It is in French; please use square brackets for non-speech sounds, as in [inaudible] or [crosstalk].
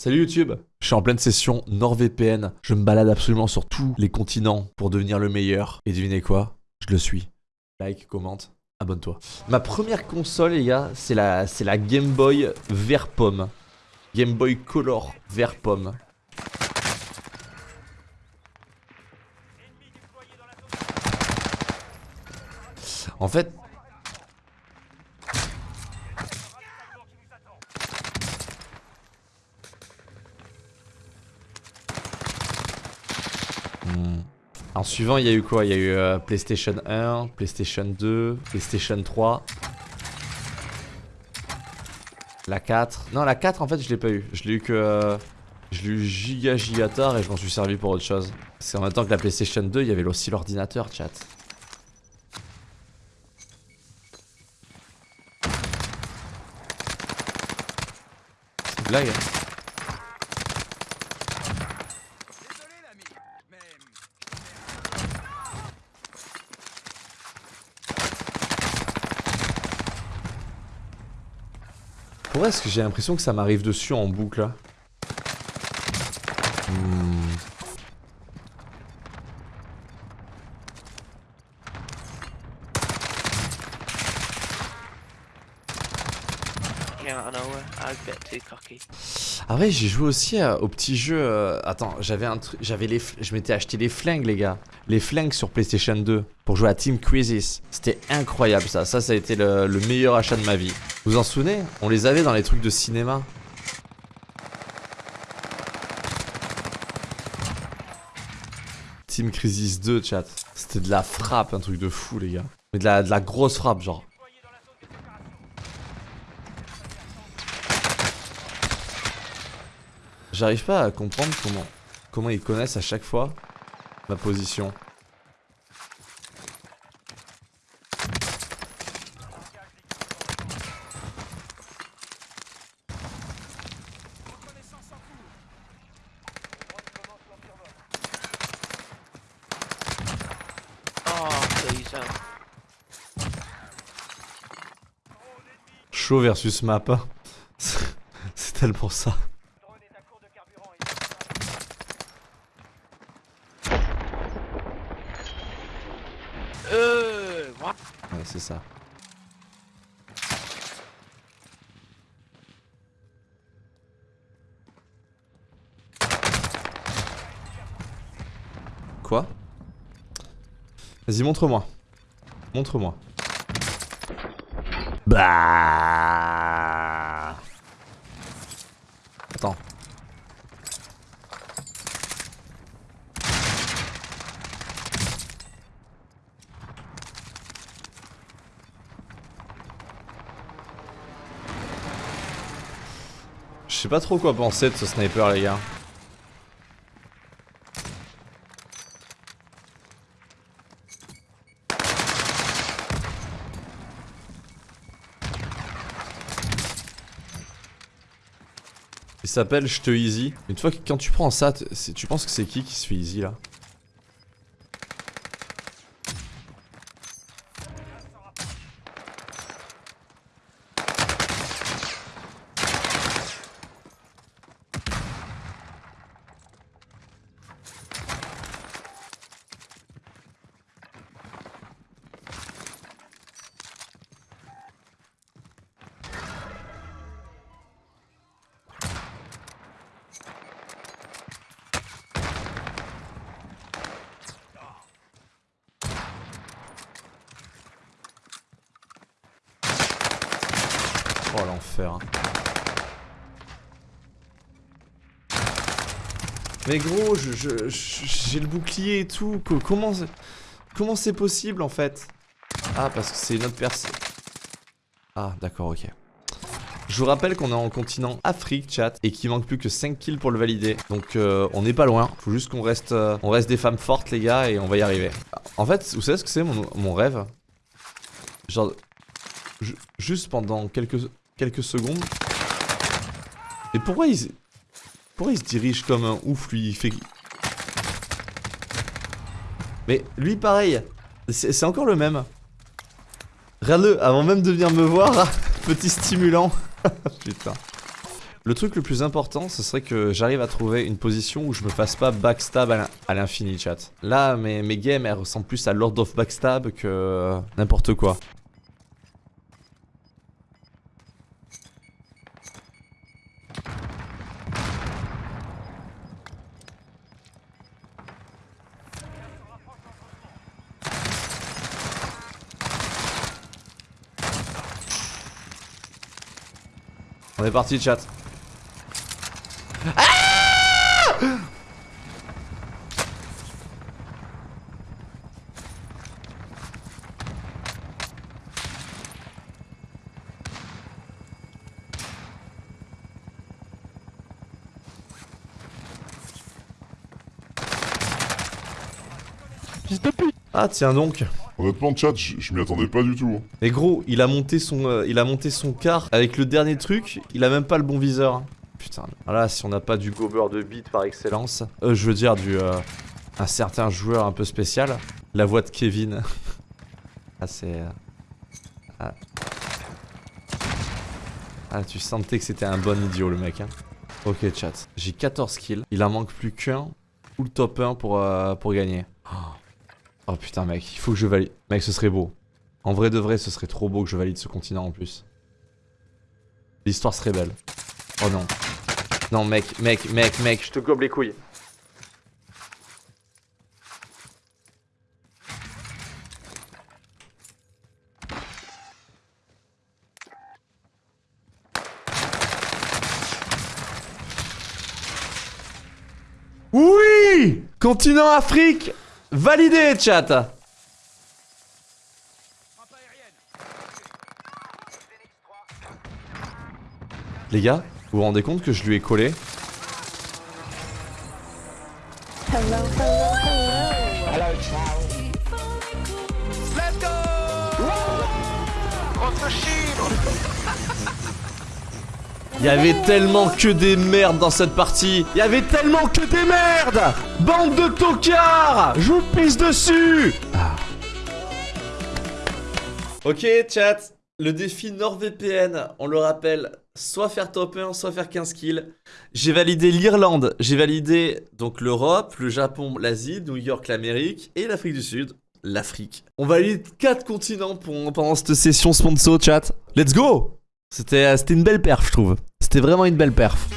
Salut YouTube Je suis en pleine session NordVPN. Je me balade absolument sur tous les continents pour devenir le meilleur. Et devinez quoi? Je le suis. Like, commente, abonne-toi. Ma première console, les gars, c'est la, la Game Boy vert pomme. Game Boy Color vert pomme. En fait, En suivant, il y a eu quoi? Il y a eu euh, PlayStation 1, PlayStation 2, PlayStation 3. La 4. Non, la 4, en fait, je l'ai pas eu. Je l'ai eu que... Euh, je l'ai eu giga giga tard et je m'en suis servi pour autre chose. C'est en même temps que la PlayStation 2, il y avait aussi l'ordinateur, chat. C'est une blague hein. Pourquoi est-ce que j'ai l'impression que ça m'arrive dessus en boucle là? Hmm. Ah ouais, j'ai joué aussi au petit jeu. Euh, attends, j'avais un truc, j'avais les, je m'étais acheté les flingues, les gars, les flingues sur PlayStation 2 pour jouer à Team Crisis. C'était incroyable ça. Ça, ça a été le, le meilleur achat de ma vie. Vous en souvenez? On les avait dans les trucs de cinéma. Team Crisis 2, chat. C'était de la frappe, un truc de fou, les gars. Mais de la, de la grosse frappe, genre. J'arrive pas à comprendre comment, comment ils connaissent à chaque fois ma position. Chaud versus map. [laughs] C'est tellement ça. Euh, ouais, c'est ça. Quoi? Vas-y, montre-moi. Montre-moi. Bah. Attends. Je sais pas trop quoi penser de ce sniper les gars. Il s'appelle Je te easy. Une fois que quand tu prends ça, tu penses que c'est qui qui se fait easy là? Hein. Mais gros, j'ai le bouclier et tout. Comment comment c'est possible en fait? Ah parce que c'est une autre personne. Ah d'accord ok. Je vous rappelle qu'on est en continent Afrique chat et qu'il manque plus que 5 kills pour le valider. Donc euh, on n'est pas loin. Faut juste qu'on reste, euh, reste des femmes fortes les gars et on va y arriver. En fait, vous savez ce que c'est mon rêve? Genre juste pendant quelques, quelques secondes. Et pourquoi il, pourquoi il se dirige comme un ouf, lui? Il fait... Mais lui, pareil. C'est encore le même. Regarde-le, avant même de venir me voir, [laughs] petit stimulant. [laughs] Putain. Le truc le plus important, ce serait que j'arrive à trouver une position où je me fasse pas backstab à l'in- à l'infini, chat. Là, mes, mes games, elles ressemblent plus à Lord of Backstab que n'importe quoi. Est parti, chat. Ah, tiens donc. Honnêtement, chat, je m'y attendais pas du tout. Mais gros, il a monté son, euh, il a monté son car avec le dernier truc. Il a même pas le bon viseur. hein. Putain. Voilà, si on n'a pas du gober de beat par excellence, euh, je veux dire du, euh, un certain joueur un peu spécial. La voix de Kevin. [laughs] ah c'est. euh, Ah. Ah, tu sentais que c'était un bon idiot le mec. Hein. Ok chat, j'ai 14 kills. Il en manque plus qu'un ou le top 1 pour, euh, pour gagner. Oh. Oh putain mec, il faut que je valide. Mec, ce serait beau. En vrai de vrai, ce serait trop beau que je valide ce continent en plus. L'histoire serait belle. Oh non. Non mec, mec, mec, mec, je te gobe les couilles. Oui Continent Afrique Validé, chat. Les gars, vous vous rendez compte que je lui ai collé Il y avait tellement que des merdes dans cette partie Il y avait tellement que des merdes Bande de tocards Je vous pisse dessus Ah. Ok chat, le défi NordVPN, on le rappelle, soit faire top 1, soit faire 15 kills. J'ai validé l'Irlande, j'ai validé donc l'Europe, le Japon, l'Asie, New York, l'Amérique et l'Afrique du Sud. L'Afrique. On valide 4 continents pendant cette session sponsor chat. Let's go c'était une belle perf je trouve. C'était vraiment une belle perf.